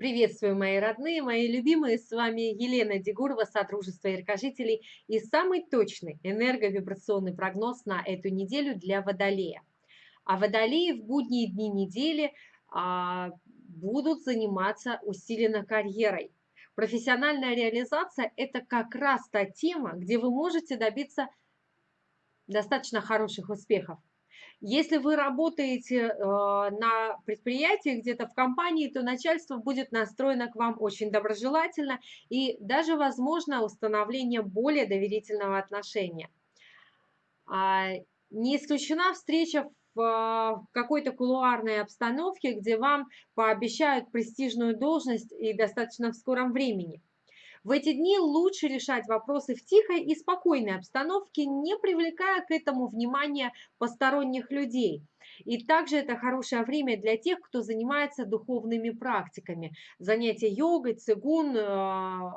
Приветствую, мои родные, мои любимые, с вами Елена Дегурова, Содружество Яркожителей и самый точный энерговибрационный прогноз на эту неделю для Водолея. А Водолеи в будние дни недели а, будут заниматься усиленно карьерой. Профессиональная реализация – это как раз та тема, где вы можете добиться достаточно хороших успехов. Если вы работаете э, на предприятии, где-то в компании, то начальство будет настроено к вам очень доброжелательно и даже возможно установление более доверительного отношения. А, не исключена встреча в э, какой-то кулуарной обстановке, где вам пообещают престижную должность и достаточно в скором времени. В эти дни лучше решать вопросы в тихой и спокойной обстановке, не привлекая к этому внимания посторонних людей. И также это хорошее время для тех, кто занимается духовными практиками. Занятия йогой, цигун, э,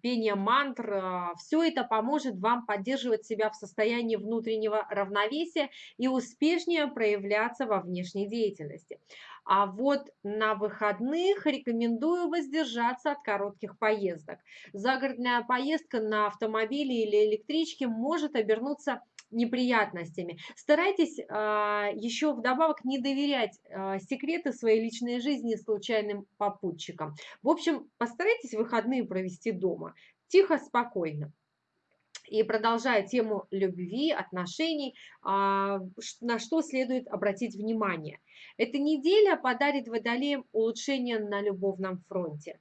пение мантр, а, все это поможет вам поддерживать себя в состоянии внутреннего равновесия и успешнее проявляться во внешней деятельности. А вот на выходных рекомендую воздержаться от коротких поездок. Загородная поездка на автомобиле или электричке может обернуться неприятностями. Старайтесь э, еще вдобавок не доверять э, секреты своей личной жизни случайным попутчикам. В общем, постарайтесь выходные провести дома. Тихо, спокойно. И продолжая тему любви, отношений, на что следует обратить внимание. Эта неделя подарит водолеям улучшение на любовном фронте.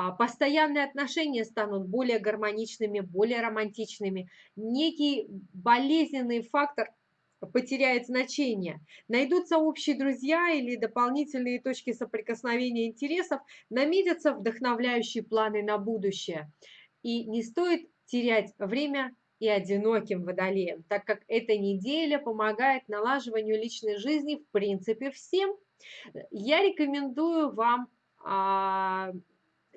А, постоянные отношения станут более гармоничными, более романтичными. Некий болезненный фактор потеряет значение. Найдутся общие друзья или дополнительные точки соприкосновения интересов, наметятся вдохновляющие планы на будущее. И не стоит терять время и одиноким водолеем, так как эта неделя помогает налаживанию личной жизни в принципе всем. Я рекомендую вам а,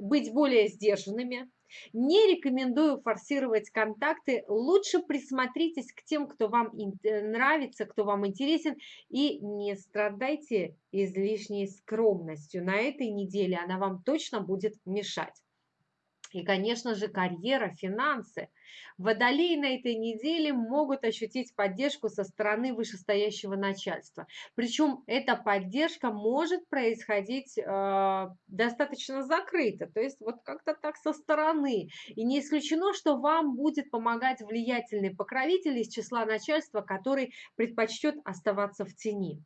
быть более сдержанными. Не рекомендую форсировать контакты. Лучше присмотритесь к тем, кто вам э, нравится, кто вам интересен. И не страдайте излишней скромностью. На этой неделе она вам точно будет мешать. И, конечно же, карьера, финансы. Водолеи на этой неделе могут ощутить поддержку со стороны вышестоящего начальства. Причем эта поддержка может происходить э, достаточно закрыто, то есть вот как-то так со стороны. И не исключено, что вам будет помогать влиятельный покровитель из числа начальства, который предпочтет оставаться в тени.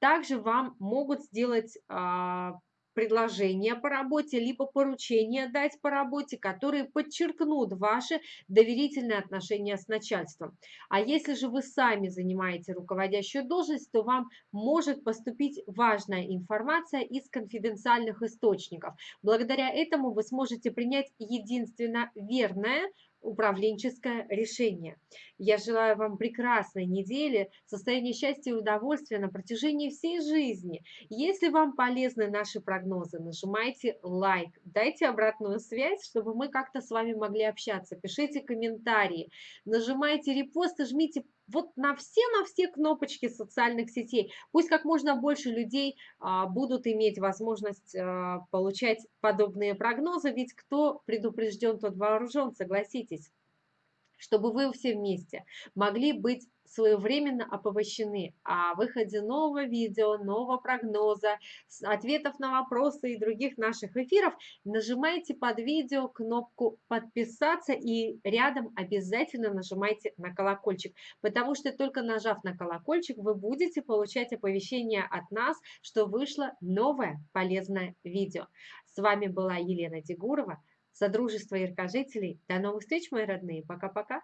Также вам могут сделать э, предложения по работе, либо поручения дать по работе, которые подчеркнут ваши доверительные отношения с начальством. А если же вы сами занимаете руководящую должность, то вам может поступить важная информация из конфиденциальных источников. Благодаря этому вы сможете принять единственно верное управленческое решение. Я желаю вам прекрасной недели, состояния счастья и удовольствия на протяжении всей жизни. Если вам полезны наши прогнозы, нажимайте лайк, дайте обратную связь, чтобы мы как-то с вами могли общаться. Пишите комментарии, нажимайте репост и жмите вот на все, на все кнопочки социальных сетей. Пусть как можно больше людей а, будут иметь возможность а, получать подобные прогнозы, ведь кто предупрежден, тот вооружен, согласитесь чтобы вы все вместе могли быть своевременно оповещены о выходе нового видео, нового прогноза, ответов на вопросы и других наших эфиров, нажимайте под видео кнопку «Подписаться» и рядом обязательно нажимайте на колокольчик, потому что только нажав на колокольчик, вы будете получать оповещение от нас, что вышло новое полезное видео. С вами была Елена Дегурова. Содружество яркожителей. До новых встреч, мои родные. Пока-пока.